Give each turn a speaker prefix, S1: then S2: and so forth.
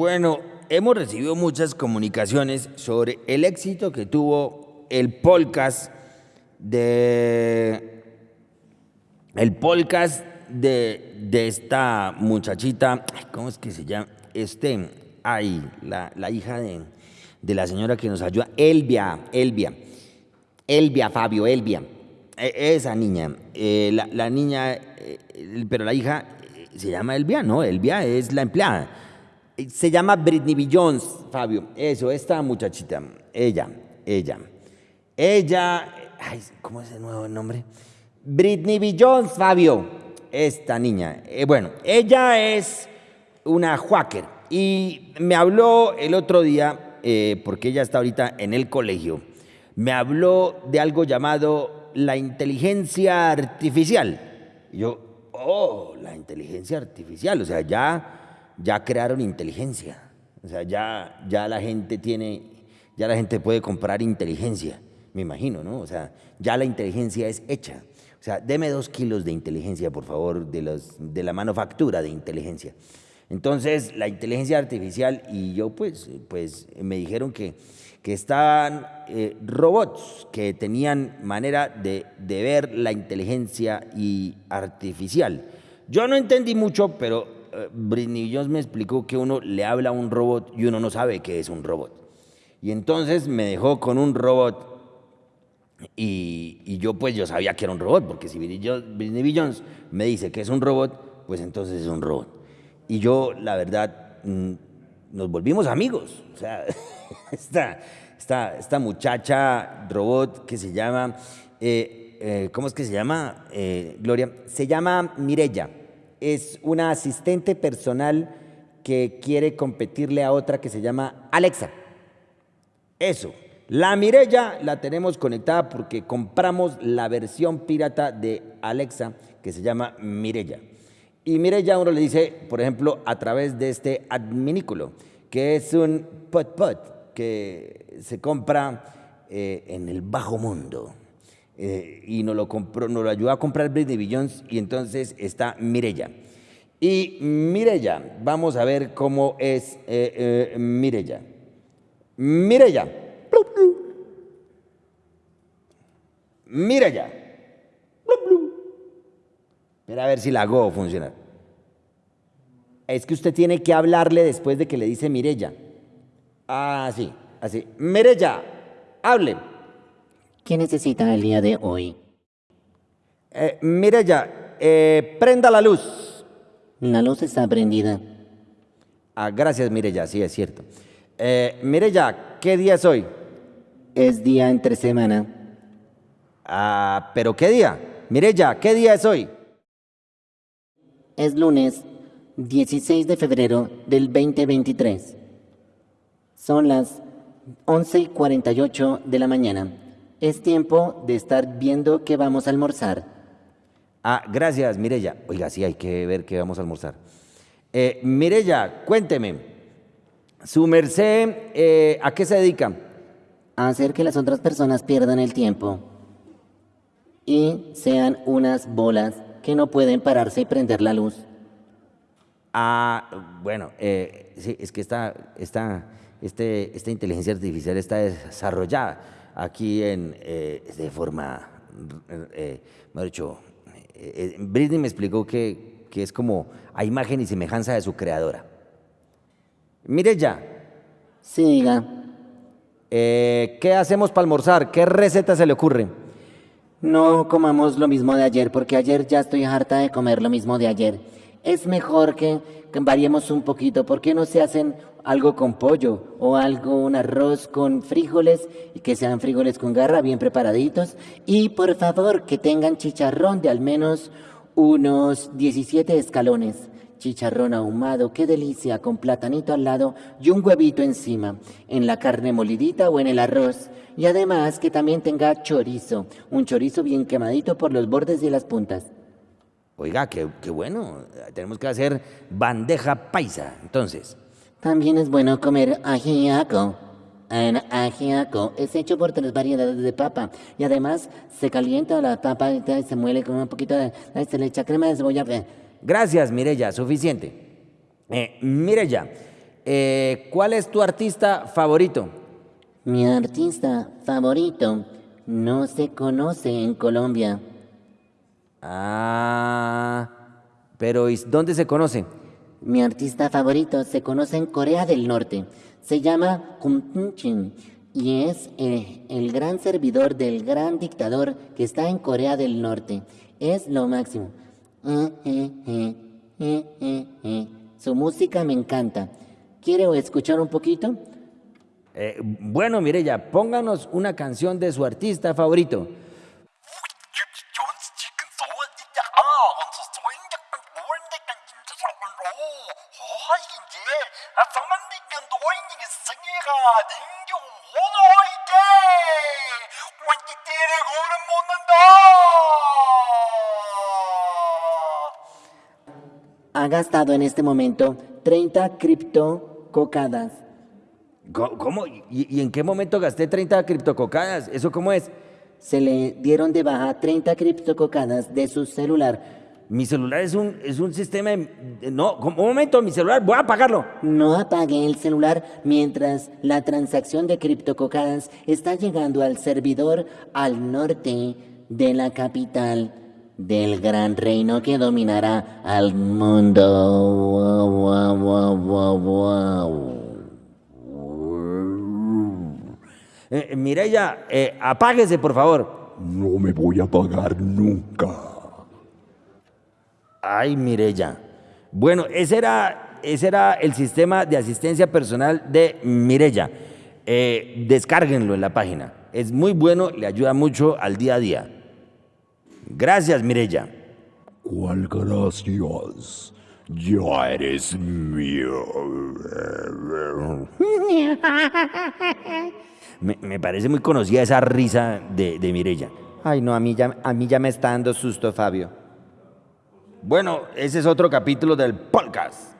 S1: Bueno, hemos recibido muchas comunicaciones sobre el éxito que tuvo el podcast de el podcast de, de esta muchachita, ¿cómo es que se llama? Este, ay, la, la hija de, de la señora que nos ayuda, Elvia, Elvia, Elvia, Fabio, Elvia, E- esa niña, eh, la, la niña, eh, pero la hija eh, se llama Elvia, ¿no? Elvia es la empleada. Se llama Britney B. Jones, Fabio, eso, esta muchachita, ella, ella. Ella, ay, ¿cómo es el nuevo nombre? Britney B. Jones, Fabio, esta niña. Eh, bueno, ella es una hacker y me habló el otro día, eh, porque ella está ahorita en el colegio, me habló de algo llamado la inteligencia artificial. Y yo, oh, la inteligencia artificial, o sea, ya, ya crearon inteligencia. O sea, ya, ya la gente tiene, ya la gente puede comprar inteligencia, me imagino, ¿no? O sea, ya la inteligencia es hecha. O sea, deme dos kilos de inteligencia, por favor, de, los, de la manufactura de inteligencia. Entonces, la inteligencia artificial y yo, pues, pues me dijeron que, que estaban eh, robots que tenían manera de, de ver la inteligencia y artificial. Yo no entendí mucho, pero Britney Jones me explicó que uno le habla a un robot y uno no sabe qué es un robot. Y entonces me dejó con un robot y, yo pues yo sabía que era un robot, porque si Britney. Jones me dice que es un robot, pues entonces es un robot. Y yo, la verdad, mm, nos volvimos amigos. O sea, esta, esta, esta muchacha robot que se llama, eh, eh, ¿cómo es que se llama, eh, Gloria? Se llama Mirella. Es una asistente personal que quiere competirle a otra que se llama Alexa. Eso. La Mirella la tenemos conectada porque compramos la versión pirata de Alexa que se llama Mirella. Y Mirella uno le dice, por ejemplo, a través de este adminículo, que es un pot pot que se compra eh, en el bajo mundo. Eh, y nos lo, compró, ayudó a comprar Britney B. Jones y entonces está Mirella. Y Mirella, vamos a ver cómo es eh, eh, Mirella. Mirella. Mirella. Espera a ver si la hago funcionar. Es que usted tiene que hablarle después de que le dice Mirella. Ah, sí, así. Mirella, hable.
S2: ¿Qué necesita el día de hoy?
S1: Eh, Mirella, eh, prenda la luz.
S2: La luz está prendida.
S1: Ah, gracias, Mirella, sí, es cierto. Eh, Mirella, ¿qué día es hoy?
S2: Es día entre semana.
S1: Ah, pero ¿qué día? Mirella, ¿qué día es hoy?
S2: Es lunes 16 de febrero del 2023. Son las 11 y 48 de la mañana. Es tiempo de estar viendo qué vamos a almorzar.
S1: Ah, gracias, Mirella. Oiga, sí, hay que ver qué vamos a almorzar. Eh, Mirella, cuénteme. Su merced, eh, ¿a qué se dedica?
S2: A hacer que las otras personas pierdan el tiempo. Y sean unas bolas que no pueden pararse y prender la luz.
S1: Ah, bueno, eh, sí, es que esta, esta, este, esta inteligencia artificial está desarrollada aquí en, eh, de forma, eh, mejor dicho, eh, eh, Britney me explicó que, que es como a imagen y semejanza de su creadora. Mire ya,
S2: Sí, diga.
S1: eh, ¿qué hacemos para almorzar? ¿Qué receta se le ocurre?
S2: No comamos lo mismo de ayer, porque ayer ya estoy harta de comer lo mismo de ayer. Es mejor que, variemos un poquito. ¿Por qué no se hacen algo con pollo o algo, un arroz con frijoles y que sean frijoles con garra bien preparaditos? Y por favor, que tengan chicharrón de al menos unos 17 escalones. Chicharrón ahumado, qué delicia, con platanito al lado y un huevito encima, en la carne molidita o en el arroz. Y además que también tenga chorizo, un chorizo bien quemadito por los bordes y las puntas.
S1: Oiga, qué, qué bueno, tenemos que hacer bandeja paisa, entonces.
S2: También es bueno comer ajiaco. El ajiaco es hecho por tres variedades de papa y además se calienta la papa y se muele con un poquito de... Se le echa crema de cebolla.
S1: Gracias, Mirella, suficiente. Eh, Mirella, Eh, ¿Cuál es tu artista favorito?
S2: Mi artista favorito no se conoce en Colombia.
S1: Ah, pero ¿y dónde se conoce?
S2: Mi artista favorito se conoce en Corea del Norte. Se llama Kim Chin y es eh, el gran servidor del gran dictador que está en Corea del Norte. Es lo máximo. Eh, eh, Su música me encanta. ¿Quiere escuchar un poquito?
S1: bueno, Mireya, pónganos una canción de su artista favorito.
S2: Ha gastado en este momento 30 criptococadas.
S1: ¿Cómo? ¿Y, en qué momento gasté 30 criptococadas? ¿Eso cómo es?
S2: Se le dieron de baja 30 criptococadas de su celular.
S1: Mi celular es un, es un sistema... no, un momento, mi celular, voy a apagarlo.
S2: No apague el celular mientras la transacción de criptococadas está llegando al servidor al norte de la capital del gran reino que dominará al mundo.
S1: Eh, Mireya, eh, apáguese, por favor.
S3: No me voy a apagar nunca.
S1: Ay, Mireya. Bueno, ese era, ese era el sistema de asistencia personal de Mireya. Eh, descárguenlo en la página. Es muy bueno, le ayuda mucho al día a día. Gracias, Mireya.
S3: ¿Cuál gracias? Ya eres mío.
S1: Me, parece muy conocida esa risa de, de Mireya.
S2: Ay, no, a mí, ya, a mí ya me está dando susto, Fabio.
S1: Bueno, ese es otro capítulo del podcast.